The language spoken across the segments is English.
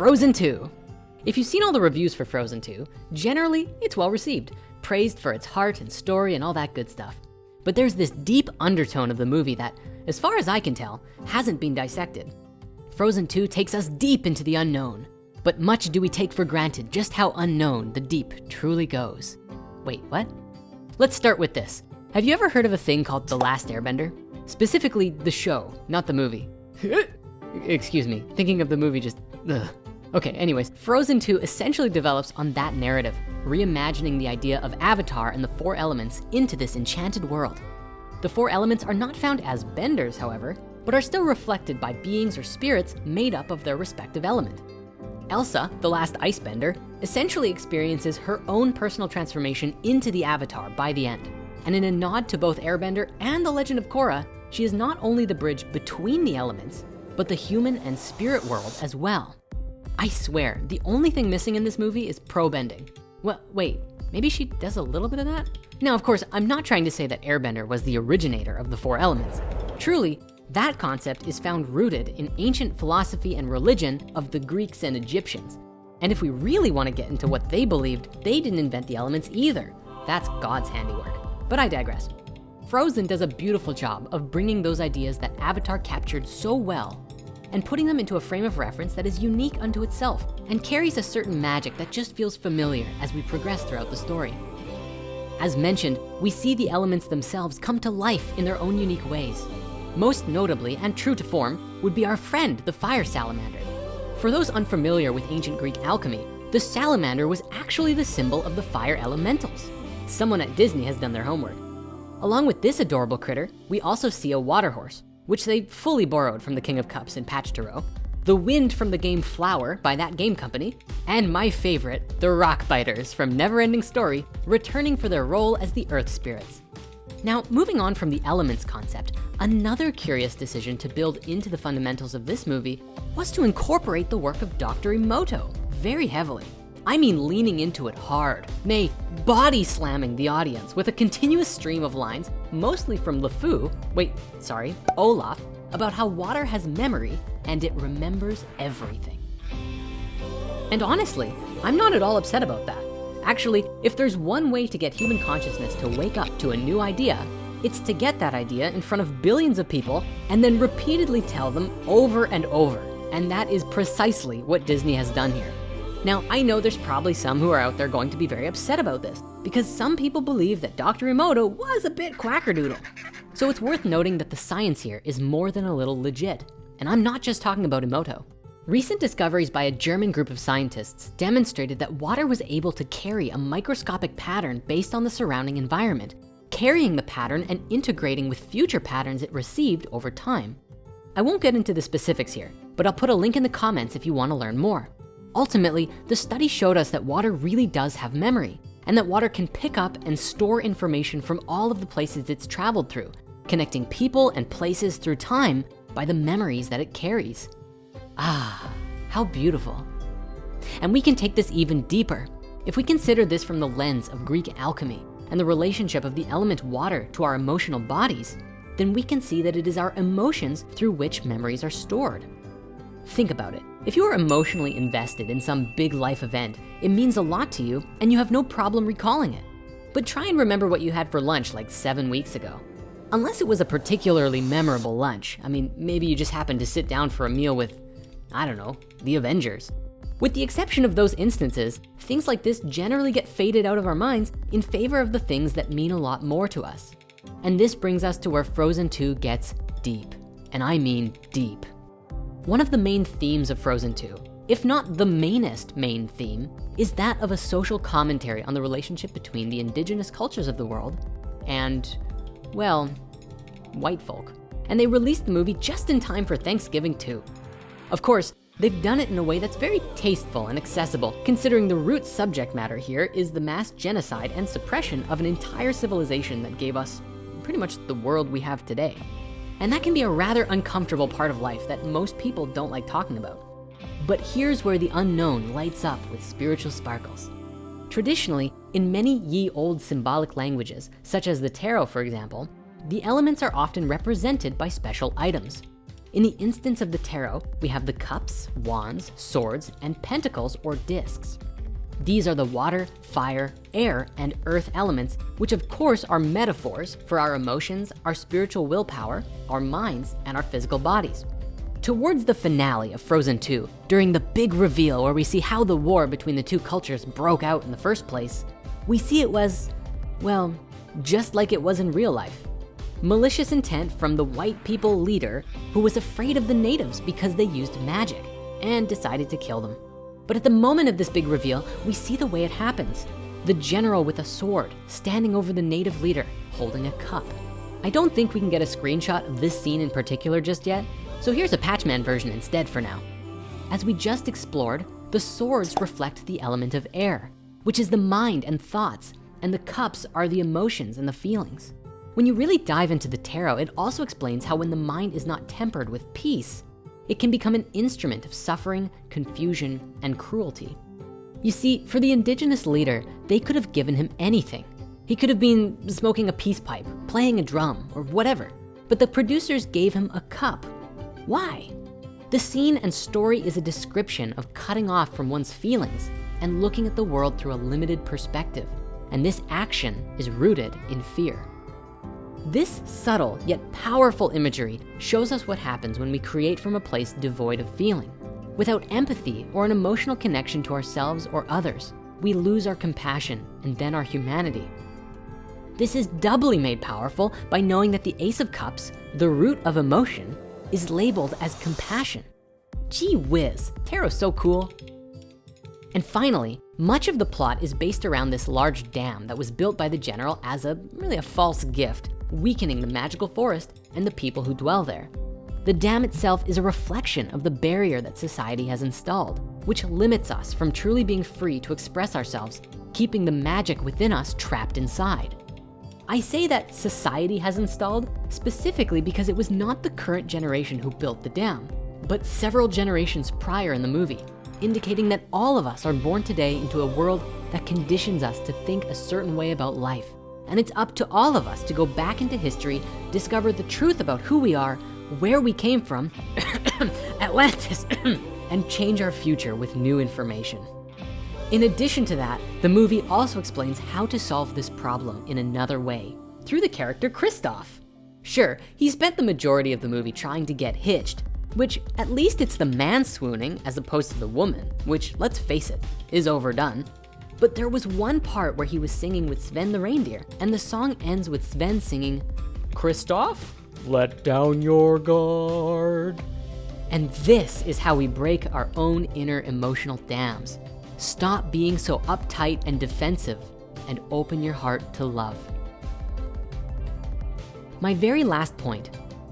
Frozen 2. If you've seen all the reviews for Frozen 2, generally it's well received, praised for its heart and story and all that good stuff. But there's this deep undertone of the movie that, as far as I can tell, hasn't been dissected. Frozen 2 takes us deep into the unknown, but much do we take for granted just how unknown the deep truly goes. Wait, what? Let's start with this. Have you ever heard of a thing called The Last Airbender? Specifically the show, not the movie. Excuse me, thinking of the movie just, ugh. Okay, anyways, Frozen 2 essentially develops on that narrative, reimagining the idea of Avatar and the four elements into this enchanted world. The four elements are not found as benders, however, but are still reflected by beings or spirits made up of their respective element. Elsa, the last Icebender, essentially experiences her own personal transformation into the Avatar by the end. And in a nod to both Airbender and the Legend of Korra, she is not only the bridge between the elements, but the human and spirit world as well. I swear, the only thing missing in this movie is pro bending. Well, wait, maybe she does a little bit of that? Now, of course, I'm not trying to say that Airbender was the originator of the four elements. Truly, that concept is found rooted in ancient philosophy and religion of the Greeks and Egyptians. And if we really wanna get into what they believed, they didn't invent the elements either. That's God's handiwork. But I digress. Frozen does a beautiful job of bringing those ideas that Avatar captured so well and putting them into a frame of reference that is unique unto itself and carries a certain magic that just feels familiar as we progress throughout the story. As mentioned, we see the elements themselves come to life in their own unique ways. Most notably and true to form would be our friend, the fire salamander. For those unfamiliar with ancient Greek alchemy, the salamander was actually the symbol of the fire elementals. Someone at Disney has done their homework. Along with this adorable critter, we also see a water horse, which they fully borrowed from the King of Cups in Patch to Row, the wind from the game Flower by thatgamecompany, and my favorite, the Rock Biters from Neverending Story, returning for their role as the Earth Spirits. Now, moving on from the elements concept, another curious decision to build into the fundamentals of this movie was to incorporate the work of Dr. Emoto very heavily. I mean leaning into it hard, nay, body slamming the audience with a continuous stream of lines, mostly from LeFou, wait, sorry, Olaf, about how water has memory and it remembers everything. And honestly, I'm not at all upset about that. Actually, if there's one way to get human consciousness to wake up to a new idea, it's to get that idea in front of billions of people and then repeatedly tell them over and over. And that is precisely what Disney has done here. Now, I know there's probably some who are out there going to be very upset about this because some people believe that Dr. Emoto was a bit quackerdoodle. So it's worth noting that the science here is more than a little legit. And I'm not just talking about Emoto. Recent discoveries by a German group of scientists demonstrated that water was able to carry a microscopic pattern based on the surrounding environment, carrying the pattern and integrating with future patterns it received over time. I won't get into the specifics here, but I'll put a link in the comments if you wanna learn more. Ultimately, the study showed us that water really does have memory and that water can pick up and store information from all of the places it's traveled through, connecting people and places through time by the memories that it carries. Ah, how beautiful. And we can take this even deeper. If we consider this from the lens of Greek alchemy and the relationship of the element water to our emotional bodies, then we can see that it is our emotions through which memories are stored. Think about it. If you are emotionally invested in some big life event, it means a lot to you and you have no problem recalling it. But try and remember what you had for lunch like seven weeks ago. Unless it was a particularly memorable lunch. I mean, maybe you just happened to sit down for a meal with, I don't know, the Avengers. With the exception of those instances, things like this generally get faded out of our minds in favor of the things that mean a lot more to us. And this brings us to where Frozen 2 gets deep. And I mean deep. One of the main themes of Frozen 2, if not the mainest main theme, is that of a social commentary on the relationship between the indigenous cultures of the world and, well, white folk. And they released the movie just in time for Thanksgiving too. Of course, they've done it in a way that's very tasteful and accessible, considering the root subject matter here is the mass genocide and suppression of an entire civilization that gave us pretty much the world we have today. And that can be a rather uncomfortable part of life that most people don't like talking about. But here's where the unknown lights up with spiritual sparkles. Traditionally, in many ye old symbolic languages, such as the tarot for example, the elements are often represented by special items. In the instance of the tarot, we have the cups, wands, swords, and pentacles or discs. These are the water, fire, air, and earth elements, which of course are metaphors for our emotions, our spiritual willpower, our minds, and our physical bodies. Towards the finale of Frozen 2, during the big reveal where we see how the war between the two cultures broke out in the first place, we see it was, well, just like it was in real life. Malicious intent from the white people leader who was afraid of the natives because they used magic and decided to kill them. But at the moment of this big reveal, we see the way it happens. The general with a sword standing over the native leader holding a cup. I don't think we can get a screenshot of this scene in particular just yet, so here's a Patchman version instead for now. As we just explored, the swords reflect the element of air, which is the mind and thoughts, and the cups are the emotions and the feelings. When you really dive into the tarot, it also explains how when the mind is not tempered with peace, it can become an instrument of suffering, confusion, and cruelty. You see, for the indigenous leader, they could have given him anything. He could have been smoking a peace pipe, playing a drum, or whatever. But the producers gave him a cup why? The scene and story is a description of cutting off from one's feelings and looking at the world through a limited perspective. And this action is rooted in fear. This subtle yet powerful imagery shows us what happens when we create from a place devoid of feeling. Without empathy or an emotional connection to ourselves or others, we lose our compassion and then our humanity. This is doubly made powerful by knowing that the Ace of Cups, the root of emotion, is labeled as compassion. Gee whiz, tarot's so cool. And finally, much of the plot is based around this large dam that was built by the general as a really a false gift, weakening the magical forest and the people who dwell there. The dam itself is a reflection of the barrier that society has installed, which limits us from truly being free to express ourselves, keeping the magic within us trapped inside. I say that society has installed specifically because it was not the current generation who built the dam, but several generations prior in the movie, indicating that all of us are born today into a world that conditions us to think a certain way about life. And it's up to all of us to go back into history, discover the truth about who we are, where we came from, Atlantis, and change our future with new information. In addition to that, the movie also explains how to solve this problem in another way through the character Kristoff. Sure, he spent the majority of the movie trying to get hitched, which at least it's the man swooning as opposed to the woman, which let's face it, is overdone. But there was one part where he was singing with Sven the reindeer and the song ends with Sven singing, Kristoff, let down your guard. And this is how we break our own inner emotional dams. Stop being so uptight and defensive and open your heart to love. My very last point,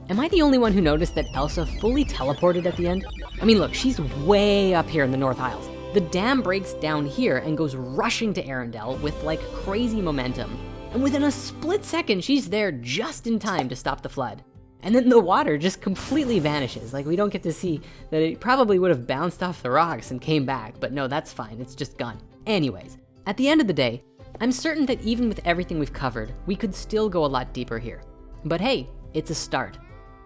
am I the only one who noticed that Elsa fully teleported at the end? I mean, look, she's way up here in the North Isles. The dam breaks down here and goes rushing to Arendelle with like crazy momentum. And within a split second, she's there just in time to stop the flood. And then the water just completely vanishes. Like we don't get to see that it probably would have bounced off the rocks and came back, but no, that's fine, it's just gone. Anyways, at the end of the day, I'm certain that even with everything we've covered, we could still go a lot deeper here. But hey, it's a start.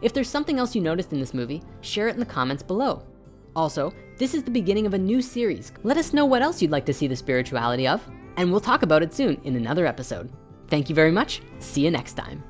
If there's something else you noticed in this movie, share it in the comments below. Also, this is the beginning of a new series. Let us know what else you'd like to see the spirituality of, and we'll talk about it soon in another episode. Thank you very much, see you next time.